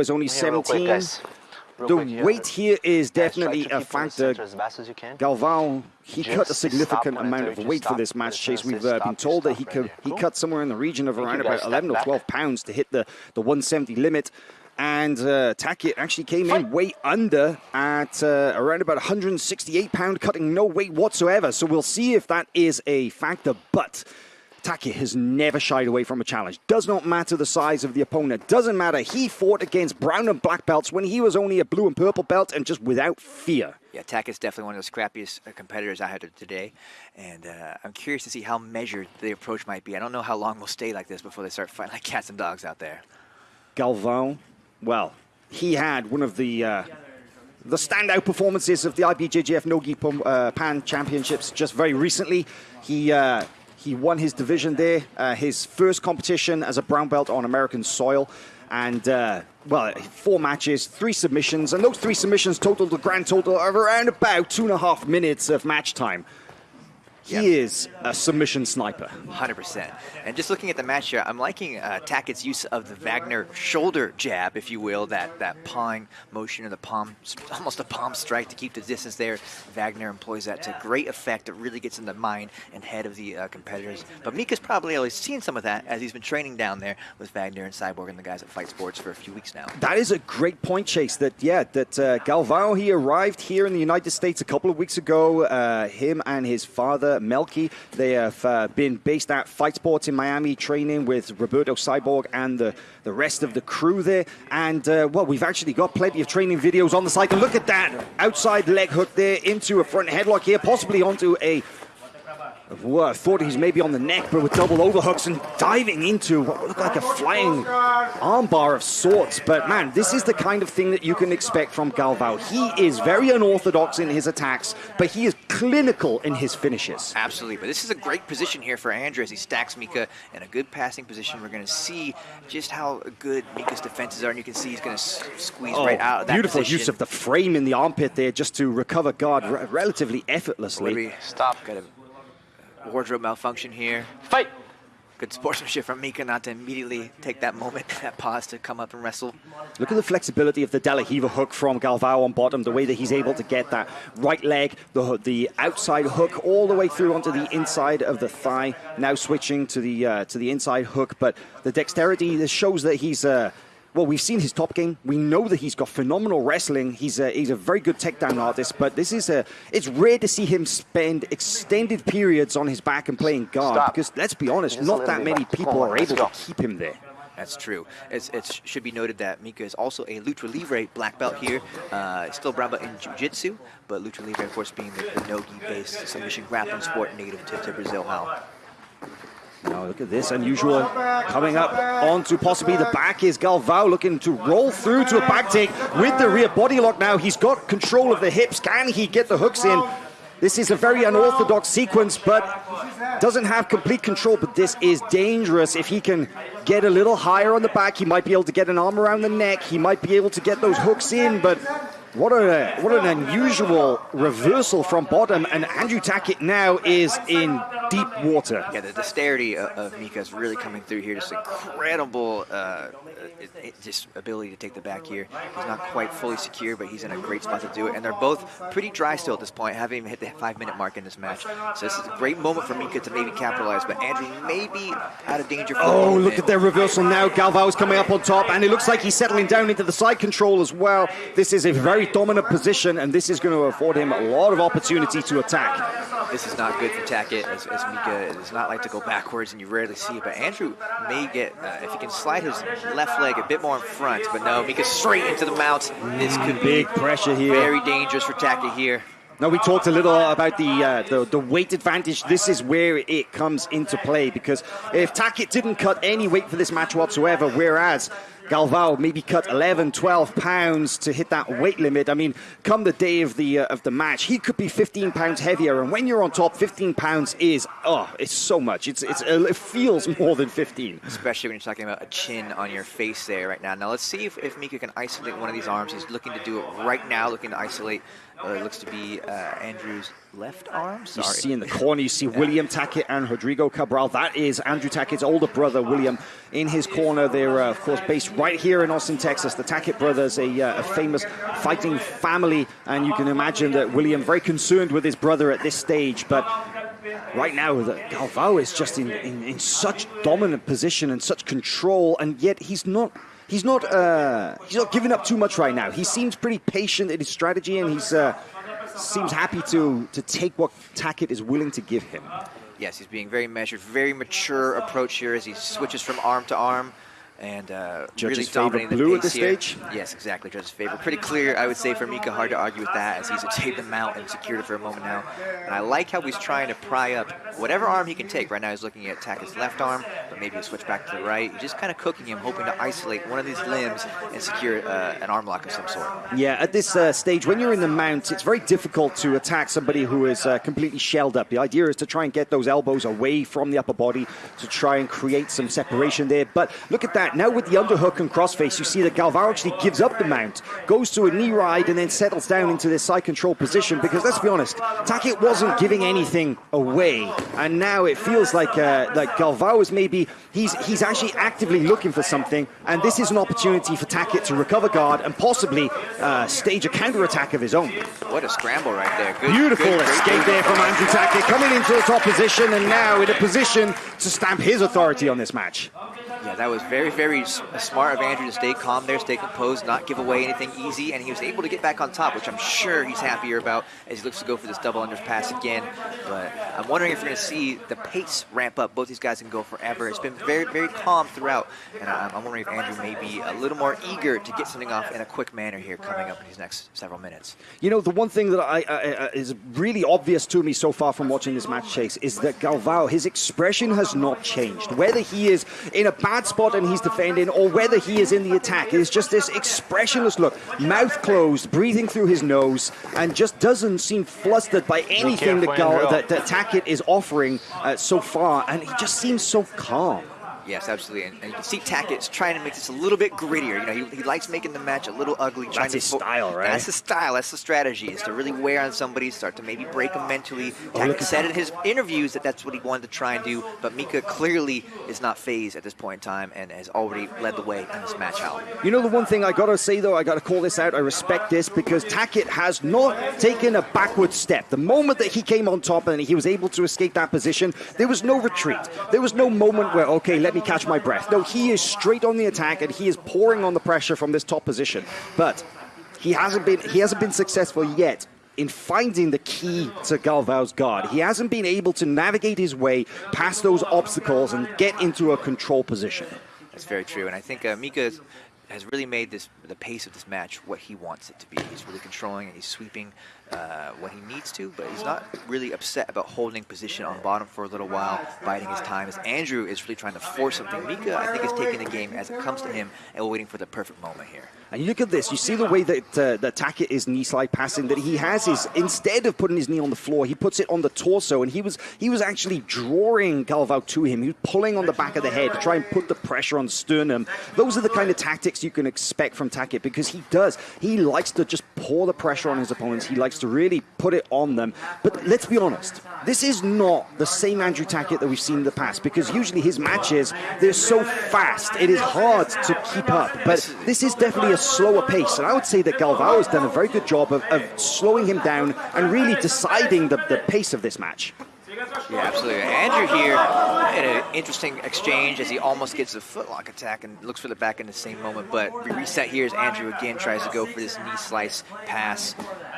is only 17. the weight here is definitely a factor. Galvão, he cut a significant amount of weight for this match chase. We've uh, been told that he could he cut somewhere in the region of around about 11 or 12 pounds to hit the, the 170 limit. And uh, Tackett actually came in way under at uh, around about 168 pound, cutting. No weight whatsoever. So we'll see if that is a factor. But Tackett has never shied away from a challenge. Does not matter the size of the opponent. Doesn't matter. He fought against brown and black belts when he was only a blue and purple belt and just without fear. Yeah, Taki is definitely one of the scrappiest uh, competitors I had today. And uh, I'm curious to see how measured the approach might be. I don't know how long we'll stay like this before they start fighting like cats and dogs out there. Galvão well, he had one of the uh, the standout performances of the IBJJF Nogi uh, Pan Championships just very recently. He uh, he won his division there, uh, his first competition as a brown belt on American soil. And, uh, well, four matches, three submissions, and those three submissions totaled a grand total of around about two and a half minutes of match time. He yep. is a submission sniper. 100%. And just looking at the match here, I'm liking uh, Tackett's use of the Wagner shoulder jab, if you will, that, that pawing motion or the palm, almost a palm strike to keep the distance there. Wagner employs that to great effect. It really gets in the mind and head of the uh, competitors. But Mica's probably always seen some of that as he's been training down there with Wagner and Cyborg and the guys at Fight Sports for a few weeks now. That is a great point, Chase, that, yeah, that uh, Galvão, he arrived here in the United States a couple of weeks ago. Uh, him and his father Melqui. They have uh, been based at Fight Sports in Miami, training with Roberto Cyborg and the, the rest of the crew there. And, uh, well, we've actually got plenty of training videos on the site. And look at that outside leg hook there into a front headlock here, possibly onto a well, I thought he's maybe on the neck, but with double overhooks and diving into what looked like a flying armbar of sorts. But man, this is the kind of thing that you can expect from Galvão. He is very unorthodox in his attacks, but he is clinical in his finishes. Absolutely, but this is a great position here for Andrew as he stacks Mica in a good passing position. We're going to see just how good Mica's defenses are, and you can see he's going to squeeze oh, right out of that beautiful position. use of the frame in the armpit there just to recover guard relatively effortlessly. Stop. Got to wardrobe malfunction here. Fight! Good sportsmanship from Mica not to immediately take that moment, that pause to come up and wrestle. Look at the flexibility of the De La Riva hook from Galvão on bottom, the way that he's able to get that right leg, the, the outside hook all the way through onto the inside of the thigh, now switching to the, uh, to the inside hook. But the dexterity this shows that he's... Uh, well, we've seen his top game. We know that he's got phenomenal wrestling. He's a, he's a very good takedown artist, but this is a, it's rare to see him spend extended periods on his back and playing guard Stop. because let's be honest, not that many people are able to keep him there. That's true. It's, it should be noted that Mica is also a Luta Livre black belt here. Uh, still brown belt in Jiu-Jitsu, but Luta Livre, of course, being the, the Nogi-based submission grappling sport native to, to Brazil. How now look at this, unusual coming up onto possibly the back is Galvão looking to roll through to a back take with the rear body lock now. He's got control of the hips. Can he get the hooks in? This is a very unorthodox sequence, but doesn't have complete control, but this is dangerous. If he can get a little higher on the back, he might be able to get an arm around the neck. He might be able to get those hooks in, but what, a, what an unusual reversal from bottom, and Andrew Tackett now is in deep water. Yeah, the dexterity of Mica is really coming through here. Just incredible uh, it, it, just ability to take the back here. He's not quite fully secure, but he's in a great spot to do it. And they're both pretty dry still at this point, haven't even hit the five-minute mark in this match. So this is a great moment for Mica to maybe capitalize, but Andrew may be out of danger. oh, look at their reversal now. Galvão is coming up on top, and it looks like he's settling down into the side control as well. This is a very dominant position, and this is going to afford him a lot of opportunity to attack. This is not good for Tackett, as, as Mica does not like to go backwards, and you rarely see it. But Andrew may get, uh, if he can slide his left leg a bit more in front, but no, Mica straight into the mount. This could big pressure here. Very dangerous for Tackett here. Now we talked a little about the, uh, the, the weight advantage. This is where it comes into play because if Tackett didn't cut any weight for this match whatsoever, whereas Galvão maybe cut 11, 12 pounds to hit that weight limit. I mean, come the day of the uh, of the match, he could be 15 pounds heavier. And when you're on top, 15 pounds is oh, it's so much. It's it's uh, it feels more than 15. Especially when you're talking about a chin on your face there right now. Now let's see if, if Mica can isolate one of these arms. He's looking to do it right now, looking to isolate. Uh, looks to be uh, Andrew's left arm. Sorry. You see in the corner, you see yeah. William Tackett and Rodrigo Cabral. That is Andrew Tackett's older brother, William, in his corner. They're, uh, of course, based right here in Austin, Texas. The Tackett brothers, a, uh, a, famous fighting family, and you can imagine that William very concerned with his brother at this stage. But right now, the Galvao is just in, in, in such dominant position and such control, and yet he's not he's not uh, he's not giving up too much right now. He seems pretty patient in his strategy, and he's uh, seems happy to to take what Tackett is willing to give him. Yes, he's being very measured, very mature approach here as he switches from arm to arm and uh, really dominating the blue at this here. stage. Yes, exactly. Judge's favor. Pretty clear, I would say, for Mica. Hard to argue with that as he's taken the mount and secured it for a moment now. And I like how he's trying to pry up whatever arm he can take. Right now he's looking at attack his left arm, but maybe he'll switch back to the right. He's just kind of cooking him, hoping to isolate one of these limbs and secure uh, an arm lock of some sort. Yeah, at this uh, stage, when you're in the mount, it's very difficult to attack somebody who is uh, completely shelled up. The idea is to try and get those elbows away from the upper body to try and create some separation there. But look at that. Now with the underhook and crossface, you see that Galvao actually gives up the mount, goes to a knee ride, and then settles down into this side control position. Because let's be honest, Tackett wasn't giving anything away, and now it feels like uh, like Galvao is maybe he's he's actually actively looking for something, and this is an opportunity for Tackett to recover guard and possibly uh, stage a counter attack of his own. What a scramble right there! Good, Beautiful good, escape there from Andrew Tackett, coming into the top position, and now in a position to stamp his authority on this match. Yeah, that was very, very smart of Andrew to stay calm there, stay composed, not give away anything easy, and he was able to get back on top, which I'm sure he's happier about as he looks to go for this double unders pass again. But I'm wondering if we're going to see the pace ramp up. Both these guys can go forever. It's been very, very calm throughout, and I'm, I'm wondering if Andrew may be a little more eager to get something off in a quick manner here coming up in these next several minutes. You know, the one thing that I, I, is really obvious to me so far from watching this match, Chase, is that Galvao, his expression has not changed. Whether he is in a bad spot and he's defending, or whether he is in the attack. It is just this expressionless look, mouth closed, breathing through his nose, and just doesn't seem flustered by anything that, that, that Tackett is offering uh, so far, and he just seems so calm. Yes, absolutely. And, and, you can see Tackett's trying to make this a little bit grittier. You know, he, he likes making the match a little ugly. Trying that's his style, right? That's the style. That's the strategy, is to really wear on somebody, start to maybe break them mentally. Oh, Tackett said in his interviews that that's what he wanted to try and do, but Mica clearly is not phased at this point in time and has already led the way in this match out. You know the one thing I got to say, though, I got to call this out. I respect this because Tackett has not taken a backward step. The moment that he came on top and he was able to escape that position, there was no retreat. There was no moment where, okay, let me catch my breath. No, he is straight on the attack and he is pouring on the pressure from this top position. But he hasn't been he hasn't been successful yet in finding the key to Galvao's guard. He hasn't been able to navigate his way past those obstacles and get into a control position. That's very true, and I think uh, Mica has really made this the pace of this match what he wants it to be. He's really controlling and he's sweeping uh, when he needs to, but he's not really upset about holding position on bottom for a little while, biding his time. As Andrew is really trying to force something, Mica, I think, is taking the game as it comes to him and waiting for the perfect moment here. And you look at this, you see the way that uh, Tackett is knee slide passing, that he has his, instead of putting his knee on the floor, he puts it on the torso, and he was he was actually drawing Galvao to him. He was pulling on the back of the head to try and put the pressure on sternum. Those are the kind of tactics you can expect from Tackett because he does. He likes to just pour the pressure on his opponents. He likes to really put it on them. But let's be honest, this is not the same Andrew Tackett that we've seen in the past because usually his matches, they're so fast. It is hard to keep up. But this is definitely a slower pace. And I would say that Galvao has done a very good job of, of slowing him down and really deciding the, the pace of this match. Yeah, absolutely. Andrew here in an interesting exchange as he almost gets a footlock attack and looks for the back in the same moment. But we reset here as Andrew again tries to go for this knee slice pass.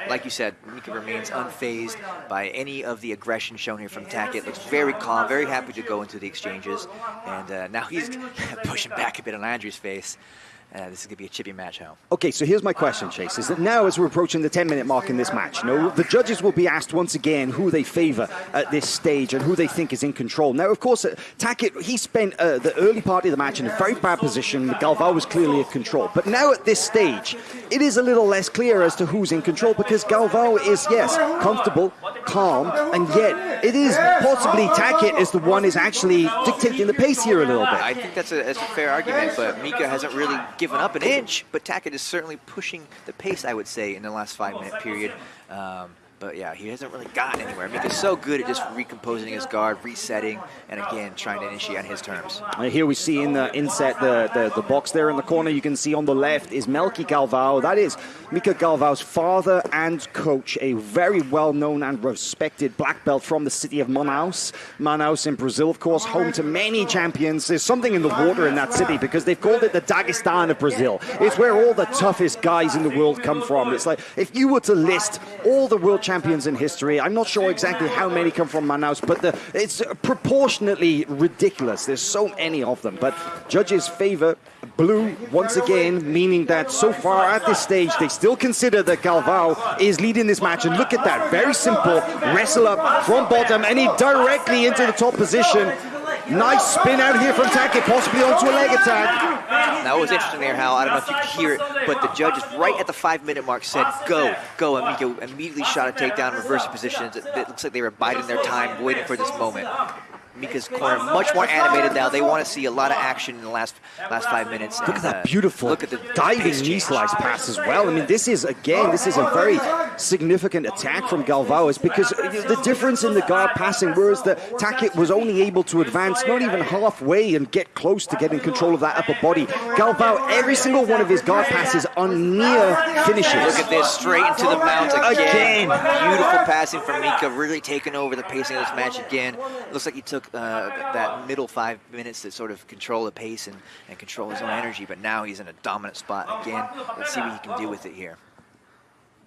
Like you said, Mica remains unfazed by any of the aggression shown here from Tackett. Looks very calm, very happy to go into the exchanges. And uh, now he's pushing back a bit on Andrew's face. Uh, this is going to be a chippy match home. Okay, so here's my question, Chase. Is that now, as we're approaching the 10 minute mark in this match, you know, the judges will be asked once again who they favor at this stage and who they think is in control. Now, of course, uh, Tackett, he spent uh, the early part of the match in a very bad position. Galvao was clearly in control. But now at this stage, it is a little less clear as to who's in control because Galvao is, yes, comfortable, calm, and yet it is possibly Tackett is the one is actually dictating the pace here a little bit. I think that's a, that's a fair argument, but Mica hasn't really given up an inch, but Tackett is certainly pushing the pace, I would say, in the last five-minute period. Um, But yeah, he hasn't really gotten anywhere. Mica's so good at just recomposing his guard, resetting, and again, trying to initiate on his terms. And here we see in the inset, the, the, the box there in the corner, you can see on the left is Melqui Galvao. That is Mica Galvao's father and coach, a very well-known and respected black belt from the city of Manaus. Manaus in Brazil, of course, home to many champions. There's something in the water in that city because they've called it the Dagestan of Brazil. It's where all the toughest guys in the world come from. It's like if you were to list all the world champions in history, I'm not sure exactly how many come from Manaus, but the, it's proportionately ridiculous. There's so many of them. But judges favor blue once again, meaning that so far at this stage, they still consider that Galvao is leading this match. And look at that, very simple wrestle up from bottom, and he directly into the top position. Nice spin out here from Tackett, possibly onto a leg attack. That was interesting there, Hal. I don't know if you could hear it, but the judges right at the five-minute mark said, go, go. And Mica immediately shot a takedown, reversal positions. It, it looks like they were biding their time, waiting for this moment. Mica's corner much more animated now. They want to see a lot of action in the last last five minutes. Look and, at that uh, beautiful look at the diving knee slice pass as well. I mean, this is, again, this is a very significant attack from Galvao is because the difference in the guard passing was that Tackett was only able to advance not even halfway and get close to getting control of that upper body. Galvao, every single one of his guard passes are near finishes. Look at this, straight into the mount again. again. Beautiful passing from Mica, really taking over the pacing of this match again. Looks like he took uh, that middle five minutes to sort of control the pace and, and control his own energy, but now he's in a dominant spot again. Let's see what he can do with it here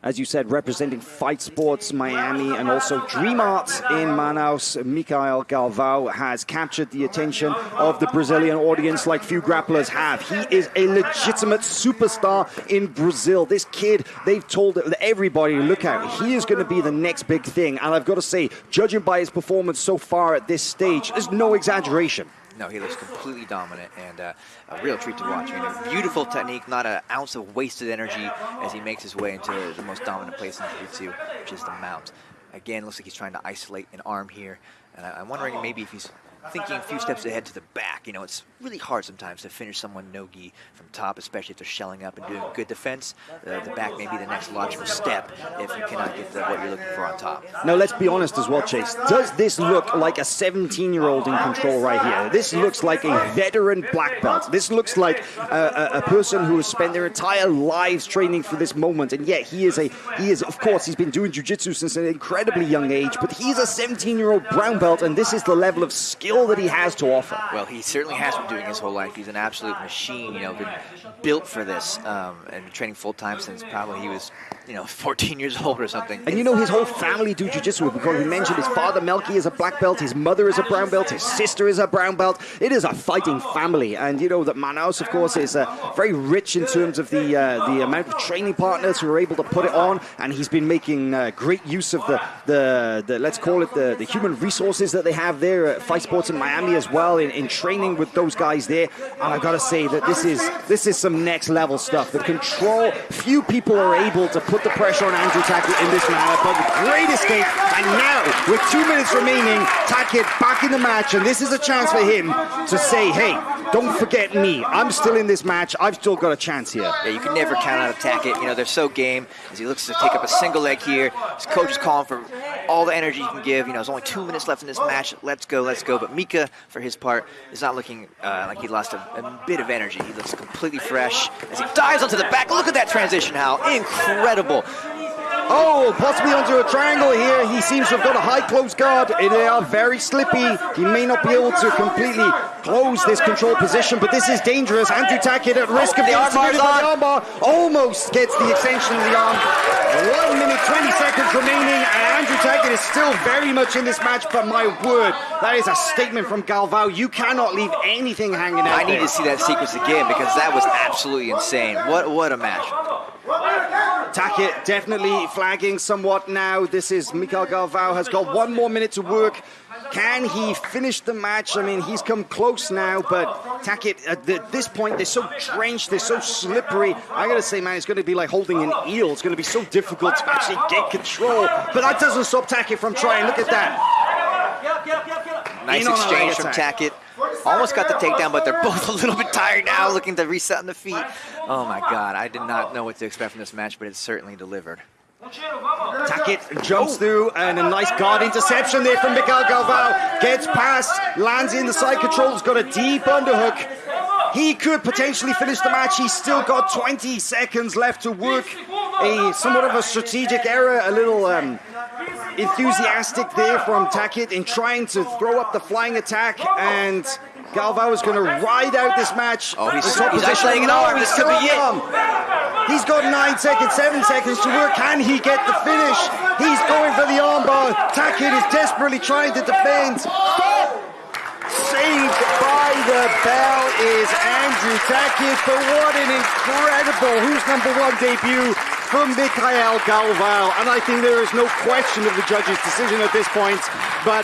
as you said, representing Fight Sports Miami and also Dream Arts in Manaus. Micael Galvao has captured the attention of the Brazilian audience like few grapplers have. He is a legitimate superstar in Brazil. This kid, they've told everybody, look out, he is going to be the next big thing. And I've got to say, judging by his performance so far at this stage, there's no exaggeration. No, he looks completely dominant and uh, a real treat to watch. I mean, beautiful technique, not an ounce of wasted energy as he makes his way into the most dominant place in Jiu-Jitsu, which is the mount. Again, looks like he's trying to isolate an arm here. And I, am wondering maybe if he's thinking a few steps ahead to the back. You know, it's really hard sometimes to finish someone no-gi from top, especially if they're shelling up and doing good defense. Uh, the back may be the next logical step if you cannot get the, what you're looking for on top. Now, let's be honest as well, Chase. Does this look like a 17-year-old in control right here? This looks like a veteran black belt. This looks like a, a, a person who has spent their entire lives training for this moment, and yet he is a he is of course he's been doing jiu-jitsu since an incredibly young age, but he's a 17-year-old brown belt, and this is the level of skill that he has to offer. Well, he certainly has been doing his whole life. He's an absolute machine, you know, been built for this um, and training full time since probably he was, you know, 14 years old or something. And you know, his whole family do jiu-jitsu because we mentioned his father, Melqui, is a black belt, his mother is a brown belt, his sister is a brown belt. It is a fighting family. And you know that Manaus, of course, is uh, very rich in terms of the uh, the amount of training partners who are able to put it on. And he's been making uh, great use of the, the, the, let's call it the, the human resources that they have there at Fight Sports in Miami as well in, in training with those guys there. And I've got to say that this is this is some next level stuff. The control, few people are able to put the pressure on Andrew Tackett in this manner, but great escape. And now, with two minutes remaining, Tackett back in the match, and this is a chance for him to say, hey, don't forget me. I'm still in this match. I've still got a chance here. Yeah, you can never count out Tackett. You know, they're so game as he looks to take up a single leg here. His coach is calling for all the energy he can give. You know, there's only two minutes left in this match. Let's go, let's go. But Mica, for his part, is not looking uh, like he lost a, a, bit of energy. He looks completely fresh as he dives onto the back. Look at that transition, Hal. Incredible. Oh, possibly onto a triangle here. He seems to have got a high close guard. They are very slippy. He may not be able to completely close this control position, but this is dangerous. Andrew Tackett at risk of the armbar. The armbar almost gets the extension of the arm. One minute, 20 seconds remaining, and Andrew Tackett is still very much in this match, but my word, that is a statement from Galvao. You cannot leave anything hanging out I need there. to see that sequence again because that was absolutely insane. What, what a match. Tackett definitely flagging somewhat now. This is Micael Galvao has got one more minute to work. Can he finish the match? I mean, he's come close now, but Tackett, at this point, they're so drenched, they're so slippery. I gotta say, man, it's gonna be like holding an eel. It's gonna be so difficult to actually get control. But that doesn't stop Tackett from trying. Look at that. Nice exchange from Tackett. Almost got the takedown, but they're both a little bit tired now, looking to reset on the feet. Oh my God, I did not know what to expect from this match, but it certainly delivered. Tackett jumps through, and a nice guard interception there from Miguel Galvao. Gets past, lands in the side control, has got a deep underhook. He could potentially finish the match. He's still got 20 seconds left to work. A somewhat of a strategic error, a little um, enthusiastic there from Tackett in trying to throw up the flying attack, and Galvao is going to ride out this match. Oh, he's- top he's an arm. he's This could be it. He's got nine seconds, seven seconds to work. Can he get the finish? He's going for the armbar. Tackett is desperately trying to defend. Saved by the bell is Andrew Tackett, but what an incredible Who's Number One debut from Mikhail Galvao. And I think there is no question of the judge's decision at this point. But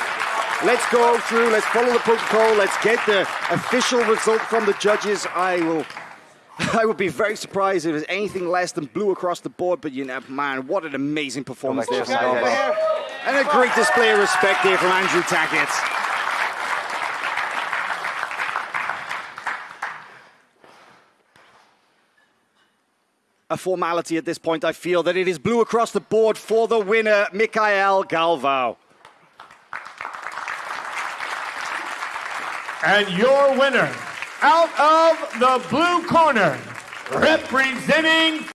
let's go through, let's follow the protocol, let's get the official result from the judges. I will. I would be very surprised if it was anything less than blue across the board, but you know, man, what an amazing performance there from Galvao. And a great display of respect there from Andrew Tackett. A formality at this point. I feel that it is blue across the board for the winner, Mikhail Galvao. And your winner, out of the blue corner, representing